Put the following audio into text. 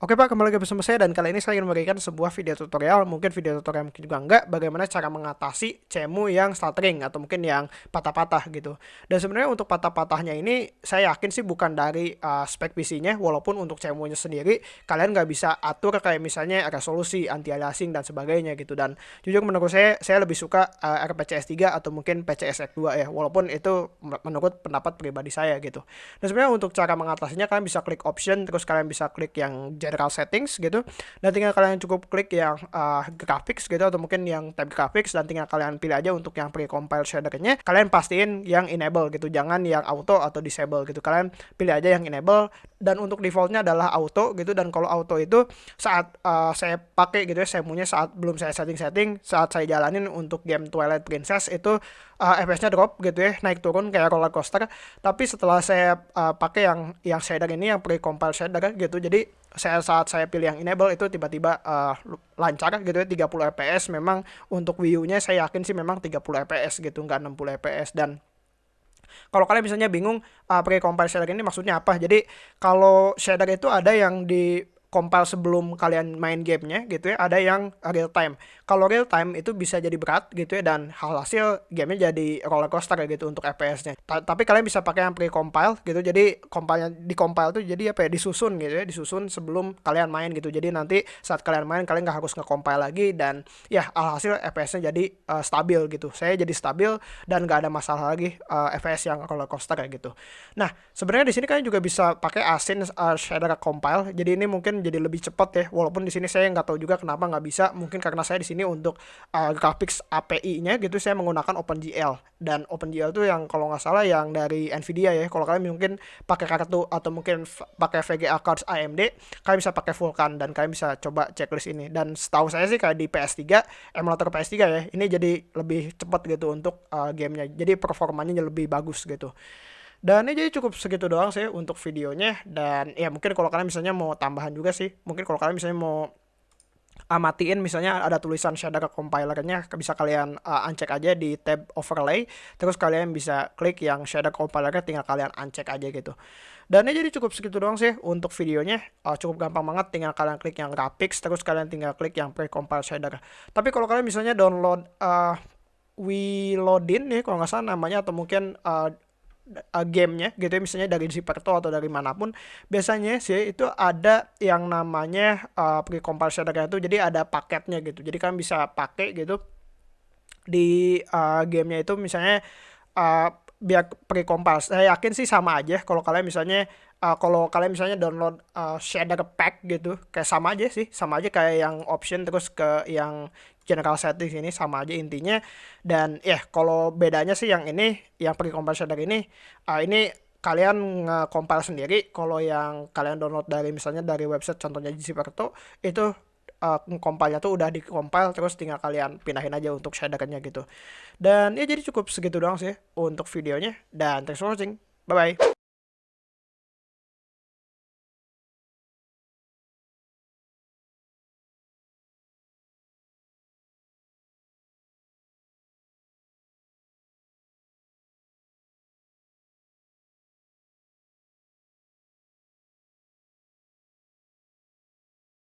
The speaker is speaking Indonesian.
Oke Pak, kembali lagi bersama saya dan kali ini saya ingin memberikan sebuah video tutorial, mungkin video tutorial mungkin juga enggak, bagaimana cara mengatasi cemu yang stuttering atau mungkin yang patah-patah gitu. Dan sebenarnya untuk patah-patahnya ini saya yakin sih bukan dari uh, spek PC-nya, walaupun untuk cemunya sendiri kalian nggak bisa atur kayak misalnya resolusi, anti-aliasing dan sebagainya gitu. Dan jujur menurut saya, saya lebih suka uh, RPCS 3 atau mungkin PCS 2 ya, walaupun itu menurut pendapat pribadi saya gitu. Dan sebenarnya untuk cara mengatasinya kalian bisa klik option, terus kalian bisa klik yang general settings gitu. Dan tinggal kalian cukup klik yang uh, graphics gitu atau mungkin yang tab graphics dan tinggal kalian pilih aja untuk yang precompile shadernya kalian pastiin yang enable gitu. Jangan yang auto atau disable gitu. Kalian pilih aja yang enable dan untuk defaultnya adalah auto gitu. Dan kalau auto itu saat uh, saya pakai gitu ya saya punya saat belum saya setting-setting saat saya jalanin untuk game Twilight Princess itu uh, FPS-nya drop gitu ya naik turun kayak roller coaster. Tapi setelah saya uh, pakai yang yang shader ini yang pre-compile shader gitu jadi saya saat saya pilih yang enable itu tiba-tiba uh, lancar gitu ya 30 fps memang untuk Wii U-nya saya yakin sih memang 30 fps gitu nggak 60 fps dan kalau kalian misalnya bingung uh, pakai compile shader ini maksudnya apa? Jadi kalau shader itu ada yang di compile sebelum kalian main gamenya gitu ya ada yang real time. Kalau real time itu bisa jadi berat gitu ya dan hasil gamenya jadi roller coaster gitu untuk FPS-nya Ta tapi kalian bisa pakai yang pre-compile gitu jadi compile di compile tuh jadi apa ya disusun gitu ya disusun sebelum kalian main gitu. Jadi nanti saat kalian main kalian nggak harus nge-compile lagi dan ya alhasil FPS-nya jadi uh, stabil gitu. Saya jadi stabil dan nggak ada masalah lagi uh, eh, FPS yang roller coaster kayak gitu. Nah sebenarnya di sini kalian juga bisa pakai asin uh, shader compile. Jadi ini mungkin jadi lebih cepat ya. Walaupun di sini saya nggak tahu juga kenapa nggak bisa. Mungkin karena saya di sini untuk uh, graphics API-nya gitu saya menggunakan OpenGL. Dan OpenGL itu yang kalau nggak salah yang dari Nvidia ya. Kalau kalian mungkin pakai kartu atau mungkin pakai VGA cards AMD kalian bisa pakai Vulkan dan kalian bisa coba checklist ini. Dan setahu saya sih kayak di PS3 emulator PS3 ya ini jadi lebih cepat gitu untuk uh, gamenya. Jadi performanya lebih bagus gitu dan ini jadi cukup segitu doang sih untuk videonya. Dan ya mungkin kalau kalian misalnya mau tambahan juga sih. Mungkin kalau kalian misalnya mau amatiin misalnya ada tulisan shader compilernya bisa kalian uh, uncek aja di tab overlay. Terus kalian bisa klik yang shader compilernya tinggal kalian uncek aja gitu. Dan ini jadi cukup segitu doang sih untuk videonya. Uh, cukup gampang banget tinggal kalian klik yang graphics terus kalian tinggal klik yang precompile shader. Tapi kalau kalian misalnya download uh, Wilodin nih kalau nggak salah namanya atau mungkin uh, uh, gamenya gitu ya misalnya dari Ziperto atau dari mana pun biasanya sih itu ada yang namanya uh, pre-compile itu jadi ada paketnya gitu. Jadi kan bisa pakai gitu di uh, gamenya itu misalnya uh, biar pre-compile. Saya yakin sih sama aja kalau kalian misalnya uh, kalau kalian misalnya download uh, shader pack gitu kayak sama aja sih. Sama aja kayak yang option terus ke yang general settings ini sama aja intinya. Dan ya kalau bedanya sih yang ini yang pre compile shader ini uh, ini kalian nge-compile sendiri. Kalau yang kalian download dari misalnya dari website contohnya Gcperto itu uh, compile-nya tuh udah di-compile terus tinggal kalian pindahin aja untuk shadernya gitu. Dan ya jadi cukup segitu doang sih untuk videonya dan thanks for watching. Bye bye